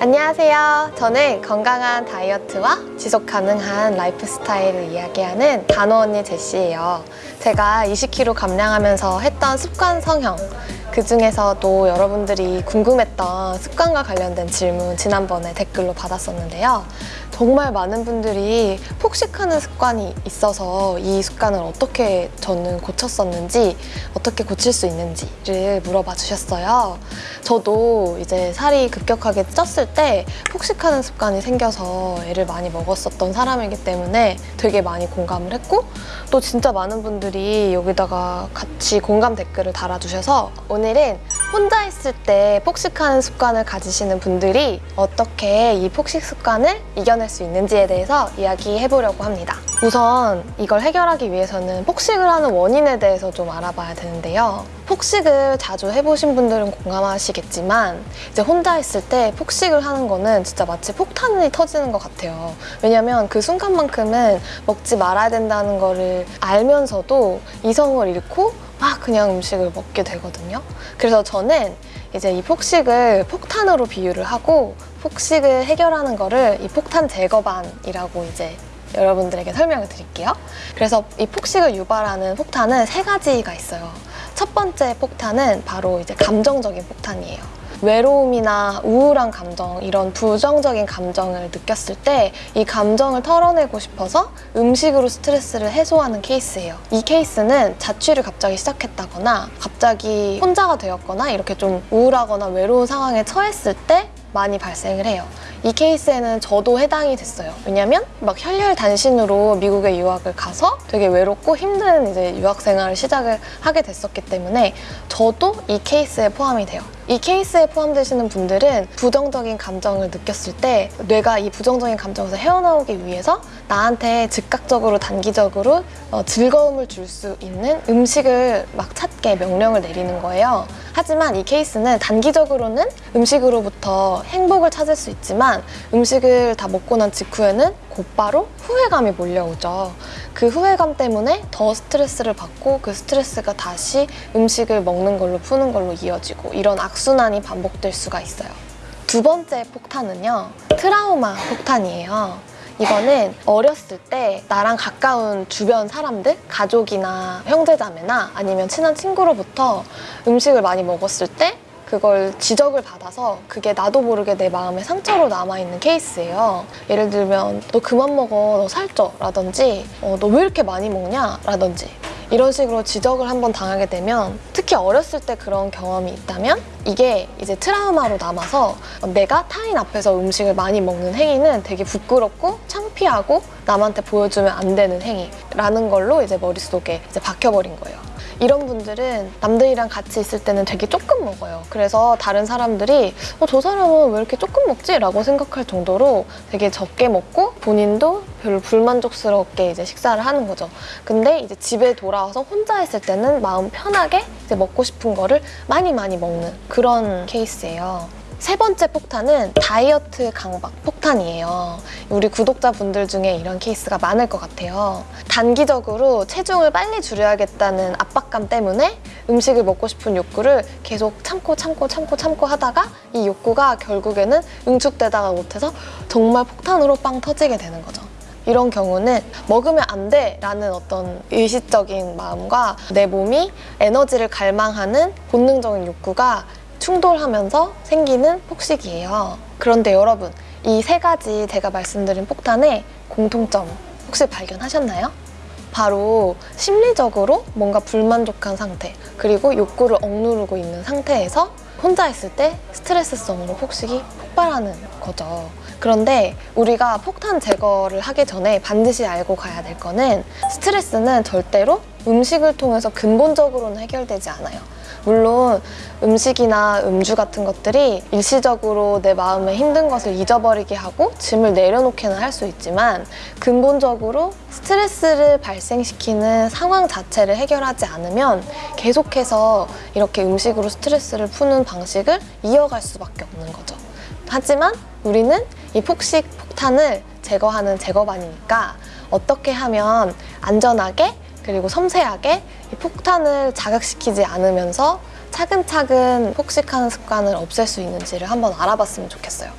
안녕하세요. 저는 건강한 다이어트와 지속 가능한 라이프 스타일을 이야기하는 단호 언니 제시예요. 제가 20kg 감량하면서 했던 습관 성형 그 중에서도 여러분들이 궁금했던 습관과 관련된 질문 지난번에 댓글로 받았었는데요. 정말 많은 분들이 폭식하는 습관이 있어서 이 습관을 어떻게 저는 고쳤었는지 어떻게 고칠 수 있는지를 물어봐 주셨어요. 저도 이제 살이 급격하게 쪘을 때 폭식하는 습관이 생겨서 애를 많이 먹었었던 사람이기 때문에 되게 많이 공감을 했고 또 진짜 많은 분들이 여기다가 같이 공감 댓글을 달아주셔서 오늘은 혼자 있을 때 폭식하는 습관을 가지시는 분들이 어떻게 이 폭식 습관을 이겨낼 수 있는지에 대해서 이야기해 보려고 합니다. 우선 이걸 해결하기 위해서는 폭식을 하는 원인에 대해서 좀 알아봐야 되는데요. 폭식을 자주 해보신 분들은 공감하시겠지만 이제 혼자 있을 때 폭식을 하는 거는 진짜 마치 폭탄이 터지는 것 같아요. 왜냐면 그 순간만큼은 먹지 말아야 된다는 거를 알면서도 이성을 잃고 막 그냥 음식을 먹게 되거든요. 그래서 저는 이제 이 폭식을 폭탄으로 비유를 하고 폭식을 해결하는 거를 이 폭탄 제거반이라고 이제 여러분들에게 설명을 드릴게요. 그래서 이 폭식을 유발하는 폭탄은 세 가지가 있어요. 첫 번째 폭탄은 바로 이제 감정적인 폭탄이에요. 외로움이나 우울한 감정, 이런 부정적인 감정을 느꼈을 때 이 감정을 털어내고 싶어서 음식으로 스트레스를 해소하는 케이스예요. 이 케이스는 자취를 갑자기 시작했다거나 갑자기 혼자가 되었거나 이렇게 좀 우울하거나 외로운 상황에 처했을 때 많이 발생을 해요. 이 케이스에는 저도 해당이 됐어요. 왜냐면 막 혈혈 단신으로 미국에 유학을 가서 되게 외롭고 힘든 이제 유학 생활을 시작을 하게 됐었기 때문에 저도 이 케이스에 포함이 돼요. 이 케이스에 포함되시는 분들은 부정적인 감정을 느꼈을 때 뇌가 이 부정적인 감정에서 헤어나오기 위해서 나한테 즉각적으로 단기적으로 어, 즐거움을 줄 수 있는 음식을 막 찾게 명령을 내리는 거예요. 하지만 이 케이스는 단기적으로는 음식으로부터 행복을 찾을 수 있지만 음식을 다 먹고 난 직후에는 곧바로 후회감이 몰려오죠. 그 후회감 때문에 더 스트레스를 받고 그 스트레스가 다시 음식을 먹는 걸로 푸는 걸로 이어지고 이런 악순환이 반복될 수가 있어요. 두 번째 폭탄은요. 트라우마 폭탄이에요. 이거는 어렸을 때 나랑 가까운 주변 사람들, 가족이나 형제자매나 아니면 친한 친구로부터 음식을 많이 먹었을 때 그걸 지적을 받아서 그게 나도 모르게 내 마음에 상처로 남아있는 케이스예요. 예를 들면 너 그만 먹어, 너 살쪄. 라든지 어, 너 왜 이렇게 많이 먹냐? 라든지. 이런 식으로 지적을 한번 당하게 되면 특히 어렸을 때 그런 경험이 있다면 이게 이제 트라우마로 남아서 내가 타인 앞에서 음식을 많이 먹는 행위는 되게 부끄럽고 창피하고 남한테 보여주면 안 되는 행위라는 걸로 이제 머릿속에 이제 박혀버린 거예요. 이런 분들은 남들이랑 같이 있을 때는 되게 조금 먹어요. 그래서 다른 사람들이 어, 저 사람은 왜 이렇게 조금 먹지? 라고 생각할 정도로 되게 적게 먹고 본인도 별로 불만족스럽게 이제 식사를 하는 거죠. 근데 이제 집에 돌아와서 혼자 있을 때는 마음 편하게 이제 먹고 싶은 거를 많이 많이 먹는 그런 케이스예요. 세 번째 폭탄은 다이어트 강박 폭탄이에요. 우리 구독자분들 중에 이런 케이스가 많을 것 같아요. 단기적으로 체중을 빨리 줄여야겠다는 압박감 때문에 음식을 먹고 싶은 욕구를 계속 참고 참고 참고 참고 하다가 이 욕구가 결국에는 응축되다가 못해서 정말 폭탄으로 빵 터지게 되는 거죠. 이런 경우는 먹으면 안 돼! 라는 어떤 의식적인 마음과 내 몸이 에너지를 갈망하는 본능적인 욕구가 충돌하면서 생기는 폭식이에요. 그런데 여러분, 이 세 가지 제가 말씀드린 폭탄의 공통점 혹시 발견하셨나요? 바로 심리적으로 뭔가 불만족한 상태 그리고 욕구를 억누르고 있는 상태에서 혼자 있을 때 스트레스성으로 폭식이 폭발하는 거죠. 그런데 우리가 폭탄 제거를 하기 전에 반드시 알고 가야 될 거는 스트레스는 절대로 음식을 통해서 근본적으로는 해결되지 않아요. 물론 음식이나 음주 같은 것들이 일시적으로 내 마음에 힘든 것을 잊어버리게 하고 짐을 내려놓기는 할 수 있지만 근본적으로 스트레스를 발생시키는 상황 자체를 해결하지 않으면 계속해서 이렇게 음식으로 스트레스를 푸는 방식을 이어갈 수밖에 없는 거죠. 하지만 우리는 이 폭식 폭탄을 제거하는 제거반이니까 어떻게 하면 안전하게 그리고 섬세하게 이 폭탄을 자극시키지 않으면서 차근차근 폭식하는 습관을 없앨 수 있는지를 한번 알아봤으면 좋겠어요.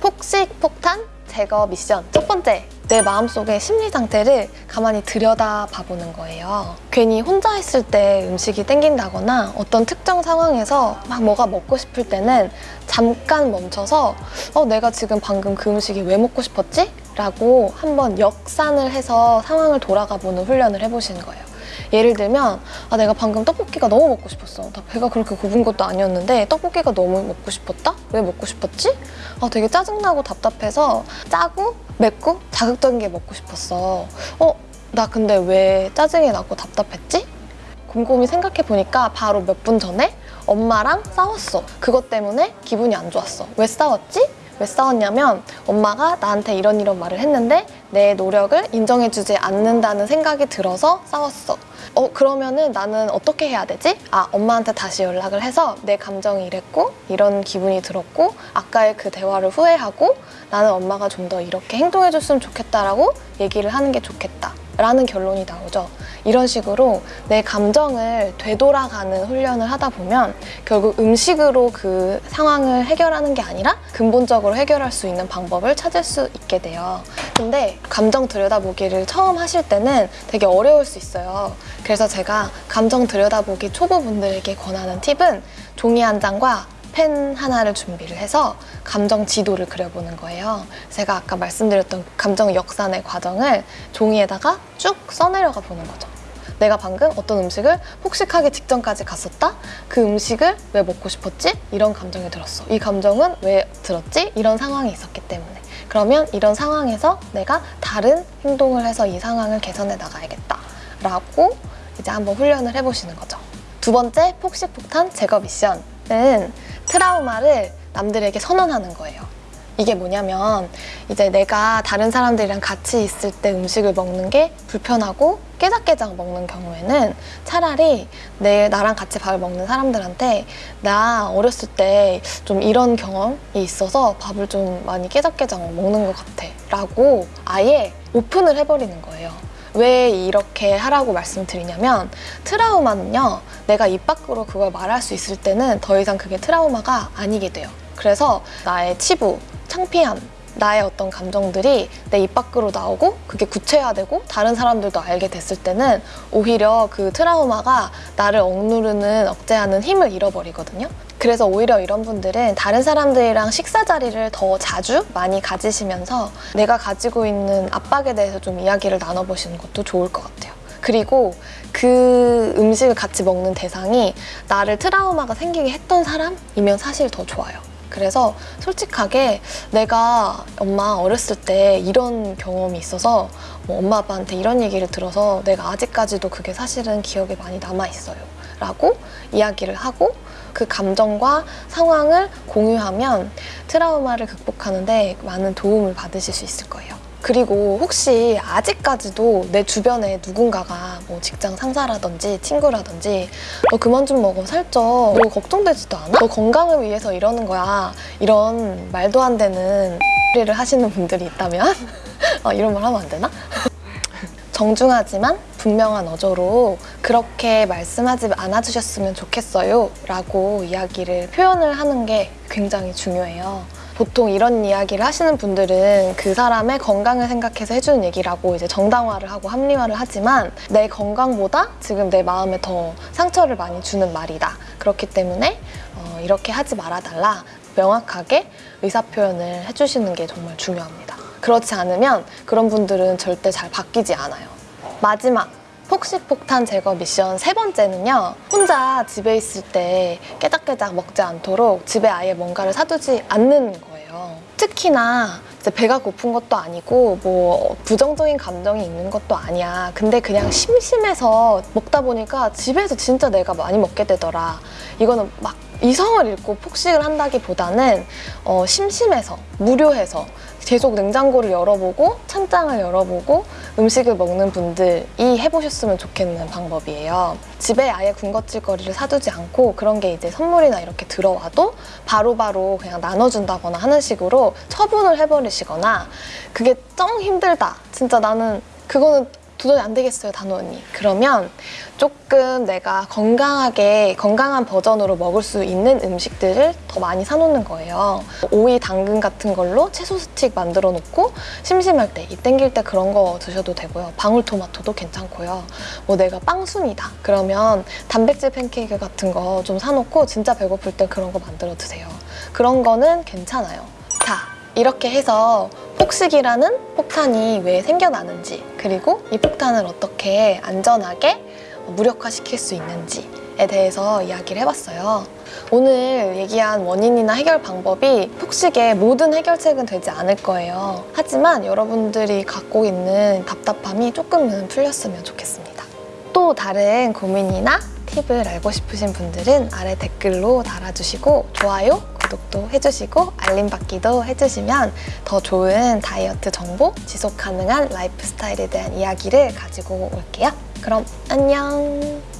폭식, 폭탄, 제거 미션. 첫 번째, 내 마음속의 심리 상태를 가만히 들여다 봐보는 거예요. 괜히 혼자 있을 때 음식이 땡긴다거나 어떤 특정 상황에서 막 뭐가 먹고 싶을 때는 잠깐 멈춰서 어, 내가 지금 방금 그 음식이 왜 먹고 싶었지? 라고 한번 역산을 해서 상황을 돌아가 보는 훈련을 해보시는 거예요. 예를 들면 아 내가 방금 떡볶이가 너무 먹고 싶었어 나 배가 그렇게 고픈 것도 아니었는데 떡볶이가 너무 먹고 싶었다? 왜 먹고 싶었지? 아 되게 짜증나고 답답해서 짜고 맵고 자극적인 게 먹고 싶었어 어? 나 근데 왜 짜증이 나고 답답했지? 곰곰이 생각해 보니까 바로 몇 분 전에 엄마랑 싸웠어 그것 때문에 기분이 안 좋았어 왜 싸웠지? 왜 싸웠냐면 엄마가 나한테 이런 이런 말을 했는데 내 노력을 인정해주지 않는다는 생각이 들어서 싸웠어. 어 그러면은 나는 어떻게 해야 되지? 아 엄마한테 다시 연락을 해서 내 감정이 이랬고 이런 기분이 들었고 아까의 그 대화를 후회하고 나는 엄마가 좀 더 이렇게 행동해줬으면 좋겠다라고 얘기를 하는 게 좋겠다. 라는 결론이 나오죠. 이런 식으로 내 감정을 되돌아가는 훈련을 하다 보면 결국 음식으로 그 상황을 해결하는 게 아니라 근본적으로 해결할 수 있는 방법을 찾을 수 있게 돼요. 근데 감정 들여다보기를 처음 하실 때는 되게 어려울 수 있어요. 그래서 제가 감정 들여다보기 초보분들에게 권하는 팁은 종이 한 장과 펜 하나를 준비를 해서 감정 지도를 그려보는 거예요. 제가 아까 말씀드렸던 감정 역산의 과정을 종이에다가 쭉 써내려가 보는 거죠. 내가 방금 어떤 음식을 폭식하기 직전까지 갔었다? 그 음식을 왜 먹고 싶었지? 이런 감정이 들었어. 이 감정은 왜 들었지? 이런 상황이 있었기 때문에. 그러면 이런 상황에서 내가 다른 행동을 해서 이 상황을 개선해 나가야겠다. 라고 이제 한번 훈련을 해보시는 거죠. 두 번째 폭식 폭탄 제거 미션 은 트라우마를 남들에게 선언하는 거예요. 이게 뭐냐면 이제 내가 다른 사람들이랑 같이 있을 때 음식을 먹는 게 불편하고 깨작깨작 먹는 경우에는 차라리 내 나랑 같이 밥을 먹는 사람들한테 나 어렸을 때 좀 이런 경험이 있어서 밥을 좀 많이 깨작깨작 먹는 것 같아 라고 아예 오픈을 해버리는 거예요. 왜 이렇게 하라고 말씀드리냐면 트라우마는요 내가 입 밖으로 그걸 말할 수 있을 때는 더 이상 그게 트라우마가 아니게 돼요. 그래서 나의 치부, 창피함 나의 어떤 감정들이 내 입 밖으로 나오고 그게 구체화되고 다른 사람들도 알게 됐을 때는 오히려 그 트라우마가 나를 억누르는 억제하는 힘을 잃어버리거든요 그래서 오히려 이런 분들은 다른 사람들이랑 식사 자리를 더 자주 많이 가지시면서 내가 가지고 있는 압박에 대해서 좀 이야기를 나눠보시는 것도 좋을 것 같아요. 그리고 그 음식을 같이 먹는 대상이 나를 트라우마가 생기게 했던 사람이면 사실 더 좋아요. 그래서 솔직하게 내가 엄마 어렸을 때 이런 경험이 있어서 뭐 엄마 아빠한테 이런 얘기를 들어서 내가 아직까지도 그게 사실은 기억에 많이 남아있어요. 라고 이야기를 하고 그 감정과 상황을 공유하면 트라우마를 극복하는데 많은 도움을 받으실 수 있을 거예요. 그리고 혹시 아직까지도 내 주변에 누군가가 뭐 직장 상사라든지 친구라든지 너 그만 좀 먹어 살쪄 너 걱정되지도 않아? 너 건강을 위해서 이러는 거야 이런 말도 안 되는 소리를 하시는 분들이 있다면 어, 이런 말 하면 안 되나? 정중하지만 분명한 어조로 그렇게 말씀하지 않아주셨으면 좋겠어요 라고 이야기를 표현을 하는 게 굉장히 중요해요. 보통 이런 이야기를 하시는 분들은 그 사람의 건강을 생각해서 해주는 얘기라고 이제 정당화를 하고 합리화를 하지만 내 건강보다 지금 내 마음에 더 상처를 많이 주는 말이다. 그렇기 때문에 어, 이렇게 하지 말아달라 명확하게 의사 표현을 해주시는 게 정말 중요합니다. 그렇지 않으면 그런 분들은 절대 잘 바뀌지 않아요. 마지막 폭식폭탄 제거 미션 세 번째는요 혼자 집에 있을 때 깨작깨작 먹지 않도록 집에 아예 뭔가를 사두지 않는 거예요 특히나 이제 배가 고픈 것도 아니고 뭐 부정적인 감정이 있는 것도 아니야. 근데 그냥 심심해서 먹다 보니까 집에서 진짜 내가 많이 먹게 되더라. 이거는 막 이성을 잃고 폭식을 한다기보다는 어, 심심해서 무료해서 계속 냉장고를 열어보고 찬장을 열어보고 음식을 먹는 분들이 해보셨으면 좋겠는 방법이에요. 집에 아예 군것질거리를 사두지 않고 그런 게 이제 선물이나 이렇게 들어와도 바로바로 바로 그냥 나눠준다거나 하는 식으로 처분을 해버리시거나 그게 정 힘들다. 진짜 나는 그거는 도저히 안 되겠어요, 단호 언니. 그러면 조금 내가 건강하게 건강한 버전으로 먹을 수 있는 음식들을 더 많이 사놓는 거예요. 오이, 당근 같은 걸로 채소 스틱 만들어 놓고 심심할 때, 이 땡길 때 그런 거 드셔도 되고요. 방울토마토도 괜찮고요. 뭐 내가 빵순이다. 그러면 단백질 팬케이크 같은 거 좀 사놓고 진짜 배고플 때 그런 거 만들어 드세요. 그런 거는 괜찮아요. 자, 이렇게 해서 폭식이라는 폭탄이 왜 생겨나는지 그리고 이 폭탄을 어떻게 안전하게 무력화시킬 수 있는지 에 대해서 이야기를 해봤어요. 오늘 얘기한 원인이나 해결 방법이 폭식의 모든 해결책은 되지 않을 거예요. 하지만 여러분들이 갖고 있는 답답함이 조금은 풀렸으면 좋겠습니다. 또 다른 고민이나 팁을 알고 싶으신 분들은 아래 댓글로 달아주시고 좋아요, 구독도 해주시고 알림 받기도 해주시면 더 좋은 다이어트 정보, 지속 가능한 라이프 스타일에 대한 이야기를 가지고 올게요. 그럼 안녕!